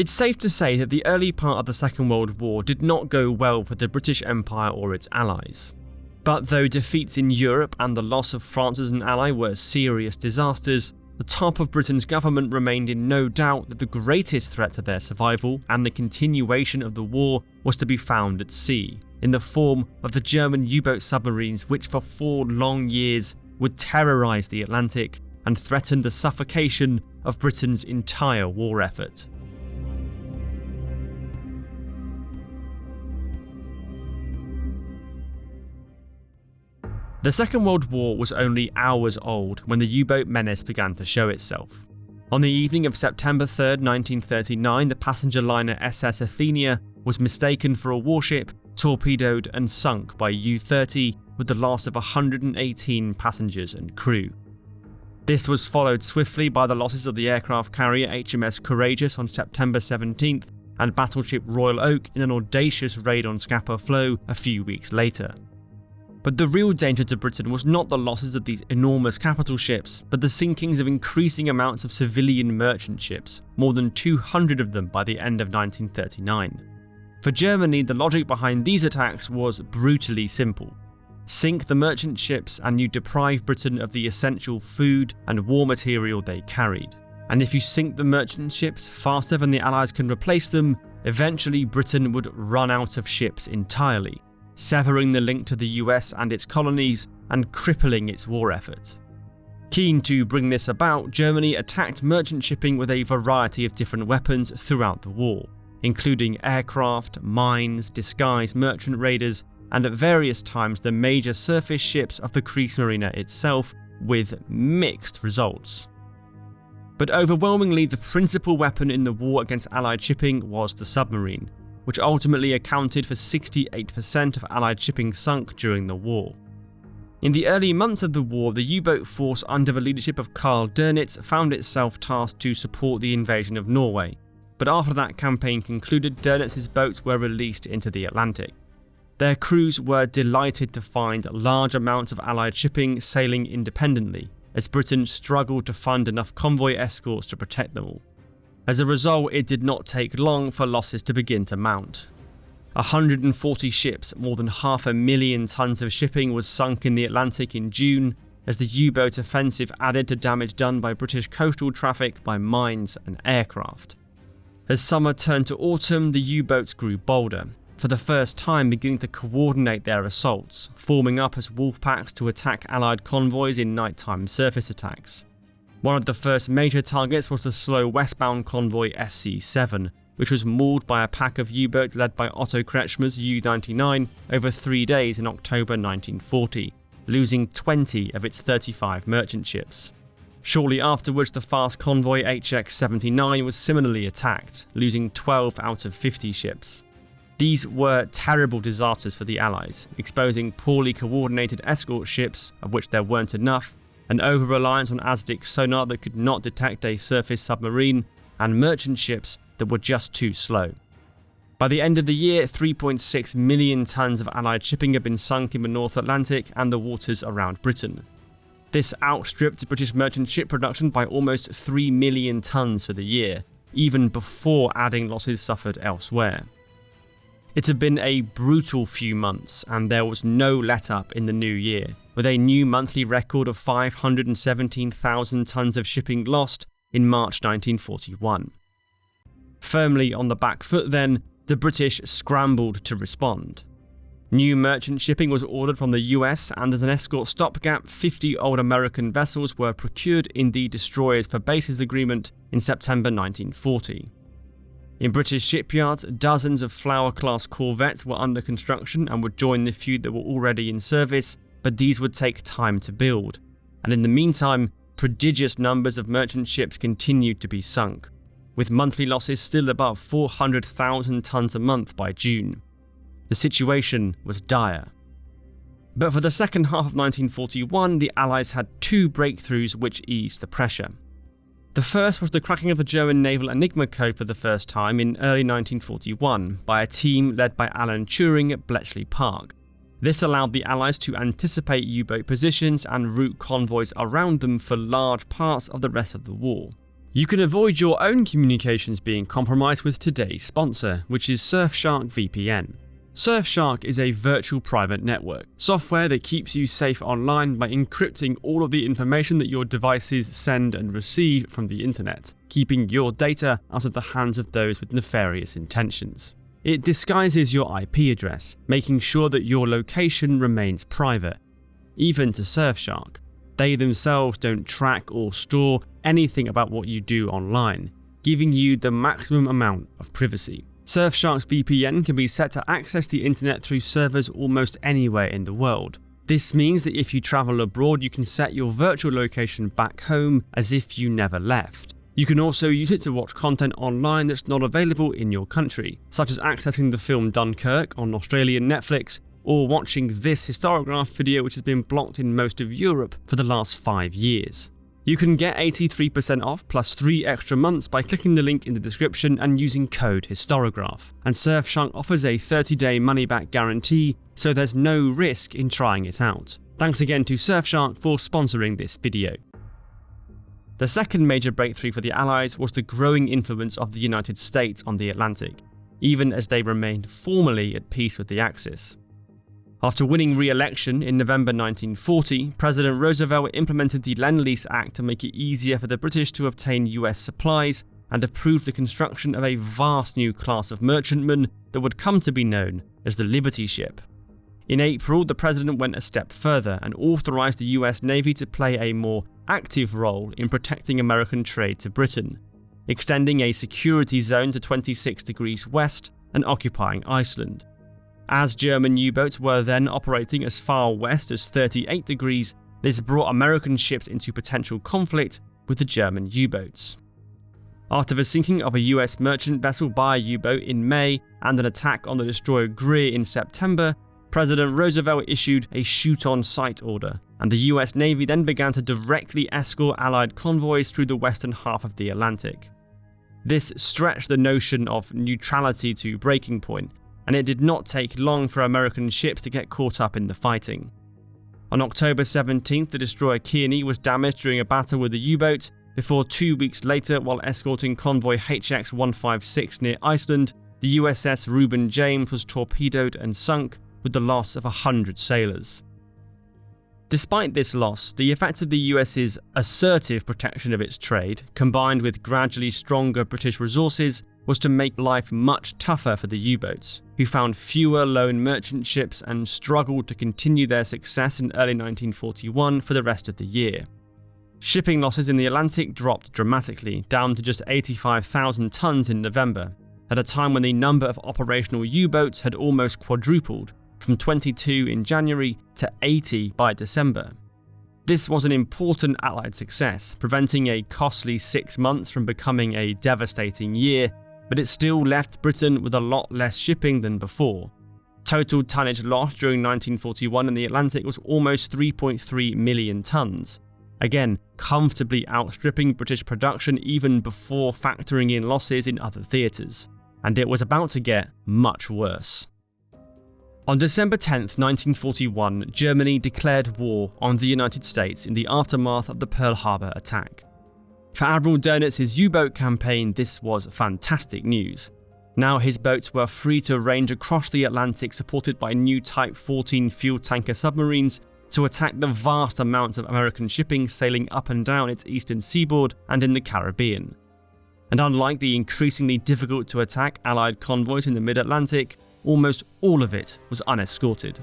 It's safe to say that the early part of the Second World War did not go well for the British Empire or its allies. But though defeats in Europe and the loss of France as an ally were serious disasters, the top of Britain's government remained in no doubt that the greatest threat to their survival and the continuation of the war was to be found at sea, in the form of the German U-boat submarines which for four long years would terrorise the Atlantic and threaten the suffocation of Britain's entire war effort. The Second World War was only hours old when the U-boat menace began to show itself. On the evening of September 3, 1939, the passenger liner SS Athenia was mistaken for a warship, torpedoed and sunk by U-30 with the loss of 118 passengers and crew. This was followed swiftly by the losses of the aircraft carrier HMS Courageous on September 17th and battleship Royal Oak in an audacious raid on Scapa Flow a few weeks later. But the real danger to Britain was not the losses of these enormous capital ships, but the sinkings of increasing amounts of civilian merchant ships, more than 200 of them by the end of 1939. For Germany, the logic behind these attacks was brutally simple. Sink the merchant ships and you deprive Britain of the essential food and war material they carried. And if you sink the merchant ships faster than the Allies can replace them, eventually Britain would run out of ships entirely, severing the link to the US and its colonies and crippling its war effort. Keen to bring this about, Germany attacked merchant shipping with a variety of different weapons throughout the war, including aircraft, mines, disguised merchant raiders, and at various times the major surface ships of the Kriegsmarine itself, with mixed results. But overwhelmingly, the principal weapon in the war against Allied shipping was the submarine, which ultimately accounted for 68% of Allied shipping sunk during the war. In the early months of the war, the U-boat force under the leadership of Karl Dönitz found itself tasked to support the invasion of Norway, but after that campaign concluded, Dönitz's boats were released into the Atlantic. Their crews were delighted to find large amounts of Allied shipping sailing independently, as Britain struggled to fund enough convoy escorts to protect them all. As a result, it did not take long for losses to begin to mount. 140 ships, more than half a million tons of shipping was sunk in the Atlantic in June as the U-boat offensive added to damage done by British coastal traffic by mines and aircraft. As summer turned to autumn, the U-boats grew bolder, for the first time beginning to coordinate their assaults, forming up as wolf packs to attack Allied convoys in nighttime surface attacks. One of the first major targets was the slow westbound convoy SC-7, which was mauled by a pack of U-boats led by Otto Kretschmer's U-99 over three days in October 1940, losing 20 of its 35 merchant ships. Shortly afterwards, the fast convoy HX-79 was similarly attacked, losing 12 out of 50 ships. These were terrible disasters for the Allies, exposing poorly coordinated escort ships, of which there weren't enough, an over-reliance on ASDIC sonar that could not detect a surface submarine, and merchant ships that were just too slow. By the end of the year, 3.6 million tons of Allied shipping had been sunk in the North Atlantic and the waters around Britain. This outstripped British merchant ship production by almost 3 million tons for the year, even before adding losses suffered elsewhere. It had been a brutal few months, and there was no let up in the new year, with a new monthly record of 517,000 tonnes of shipping lost in March 1941. Firmly on the back foot then, the British scrambled to respond. New merchant shipping was ordered from the US, and as an escort stopgap, 50 old American vessels were procured in the Destroyers for Bases Agreement in September 1940. In British shipyards, dozens of Flower class corvettes were under construction and would join the few that were already in service, but these would take time to build. And in the meantime, prodigious numbers of merchant ships continued to be sunk, with monthly losses still above 400,000 tons a month by June. The situation was dire. But for the second half of 1941, the Allies had two breakthroughs which eased the pressure. The first was the cracking of the German Naval Enigma Code for the first time in early 1941 by a team led by Alan Turing at Bletchley Park. This allowed the Allies to anticipate U-boat positions and route convoys around them for large parts of the rest of the war. You can avoid your own communications being compromised with today's sponsor, which is Surfshark VPN. Surfshark is a virtual private network, software that keeps you safe online by encrypting all of the information that your devices send and receive from the internet, keeping your data out of the hands of those with nefarious intentions. It disguises your IP address, making sure that your location remains private. Even to Surfshark, they themselves don't track or store anything about what you do online, giving you the maximum amount of privacy. Surfshark's VPN can be set to access the internet through servers almost anywhere in the world. This means that if you travel abroad, you can set your virtual location back home as if you never left. You can also use it to watch content online that's not available in your country, such as accessing the film Dunkirk on Australian Netflix or watching this Historigraph video which has been blocked in most of Europe for the last 5 years. You can get 83% off plus 3 extra months by clicking the link in the description and using code HISTORIGRAPH. And Surfshark offers a 30 day money back guarantee, so there's no risk in trying it out. Thanks again to Surfshark for sponsoring this video. The second major breakthrough for the Allies was the growing influence of the United States on the Atlantic, even as they remained formally at peace with the Axis. After winning re-election in November 1940, President Roosevelt implemented the Lend-Lease Act to make it easier for the British to obtain US supplies and approved the construction of a vast new class of merchantmen that would come to be known as the Liberty Ship. In April, the president went a step further and authorized the US Navy to play a more active role in protecting American trade to Britain, extending a security zone to 26 degrees west and occupying Iceland. As German U-boats were then operating as far west as 38 degrees, this brought American ships into potential conflict with the German U-boats. After the sinking of a US merchant vessel by a U-boat in May and an attack on the destroyer Greer in September, President Roosevelt issued a shoot-on-sight order, and the US Navy then began to directly escort Allied convoys through the western half of the Atlantic. This stretched the notion of neutrality to breaking point, and it did not take long for American ships to get caught up in the fighting. On October 17th, the destroyer Kearney was damaged during a battle with a U-boat, before two weeks later, while escorting convoy HX-156 near Iceland, the USS Reuben James was torpedoed and sunk, with the loss of 100 sailors. Despite this loss, the effect of the US's assertive protection of its trade, combined with gradually stronger British resources, was to make life much tougher for the U-boats, who found fewer lone merchant ships and struggled to continue their success in early 1941 for the rest of the year. Shipping losses in the Atlantic dropped dramatically, down to just 85,000 tons in November, at a time when the number of operational U-boats had almost quadrupled, from 22 in January to 80 by December. This was an important Allied success, preventing a costly six months from becoming a devastating year but it still left Britain with a lot less shipping than before. Total tonnage lost during 1941 in the Atlantic was almost 3.3 million tonnes, again comfortably outstripping British production even before factoring in losses in other theatres. And it was about to get much worse. On December 10, 1941, Germany declared war on the United States in the aftermath of the Pearl Harbor attack. For Admiral Donitz's U-boat campaign, this was fantastic news. Now his boats were free to range across the Atlantic supported by new Type 14 fuel tanker submarines to attack the vast amounts of American shipping sailing up and down its eastern seaboard and in the Caribbean. And unlike the increasingly difficult to attack Allied convoys in the mid-Atlantic, almost all of it was unescorted.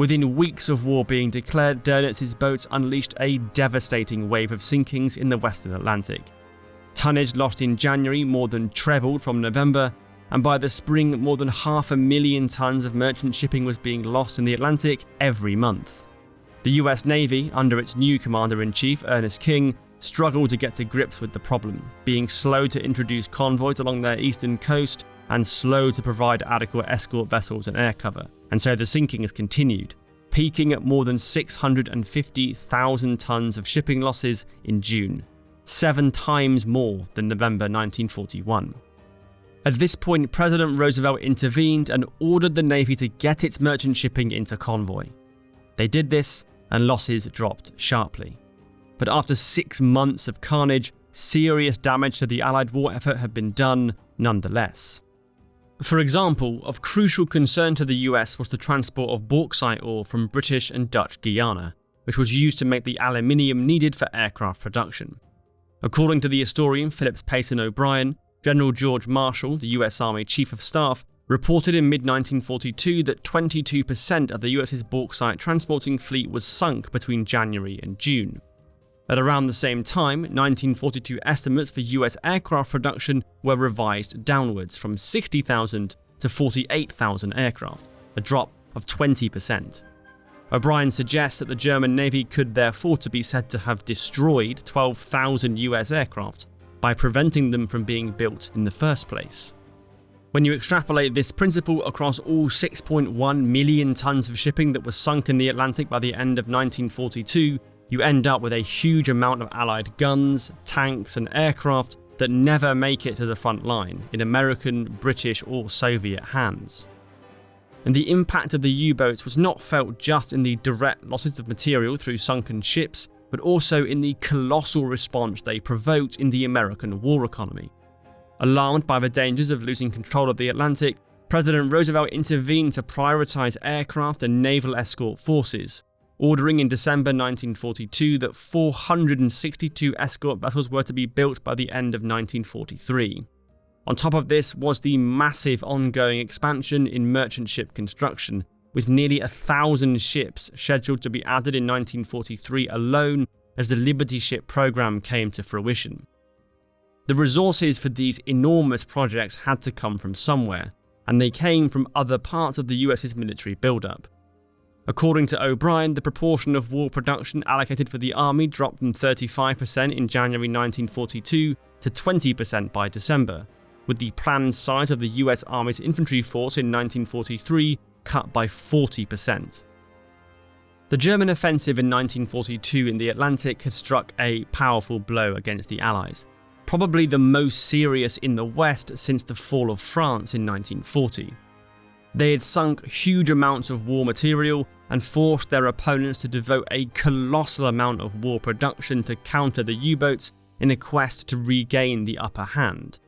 Within weeks of war being declared, Donitz's boats unleashed a devastating wave of sinkings in the western Atlantic. Tonnage lost in January more than trebled from November, and by the spring more than half a million tons of merchant shipping was being lost in the Atlantic every month. The US Navy, under its new Commander-in-Chief Ernest King, struggled to get to grips with the problem, being slow to introduce convoys along their eastern coast and slow to provide adequate escort vessels and air cover and so the sinking has continued, peaking at more than 650,000 tonnes of shipping losses in June, seven times more than November 1941. At this point, President Roosevelt intervened and ordered the Navy to get its merchant shipping into convoy. They did this, and losses dropped sharply. But after six months of carnage, serious damage to the Allied war effort had been done nonetheless. For example, of crucial concern to the US was the transport of bauxite ore from British and Dutch Guiana, which was used to make the aluminium needed for aircraft production. According to the historian Phillips Payson O'Brien, General George Marshall, the US Army Chief of Staff, reported in mid 1942 that 22% of the US's bauxite transporting fleet was sunk between January and June. At around the same time, 1942 estimates for US aircraft production were revised downwards from 60,000 to 48,000 aircraft, a drop of 20%. O'Brien suggests that the German Navy could therefore to be said to have destroyed 12,000 US aircraft by preventing them from being built in the first place. When you extrapolate this principle across all 6.1 million tons of shipping that was sunk in the Atlantic by the end of 1942, you end up with a huge amount of Allied guns, tanks, and aircraft that never make it to the front line in American, British, or Soviet hands. And the impact of the U boats was not felt just in the direct losses of material through sunken ships, but also in the colossal response they provoked in the American war economy. Alarmed by the dangers of losing control of the Atlantic, President Roosevelt intervened to prioritize aircraft and naval escort forces, ordering in December 1942 that 462 escort vessels were to be built by the end of 1943. On top of this was the massive ongoing expansion in merchant ship construction, with nearly a thousand ships scheduled to be added in 1943 alone as the Liberty ship program came to fruition. The resources for these enormous projects had to come from somewhere, and they came from other parts of the US's military buildup. According to O'Brien, the proportion of war production allocated for the army dropped from 35% in January 1942 to 20% by December, with the planned size of the US Army's infantry force in 1943 cut by 40%. The German offensive in 1942 in the Atlantic had struck a powerful blow against the Allies, probably the most serious in the West since the fall of France in 1940. They had sunk huge amounts of war material and forced their opponents to devote a colossal amount of war production to counter the U-boats in a quest to regain the upper hand.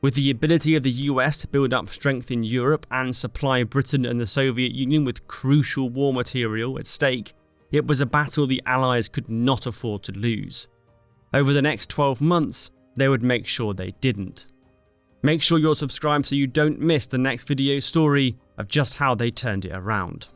With the ability of the US to build up strength in Europe and supply Britain and the Soviet Union with crucial war material at stake, it was a battle the Allies could not afford to lose. Over the next 12 months, they would make sure they didn't. Make sure you're subscribed so you don't miss the next video story of just how they turned it around.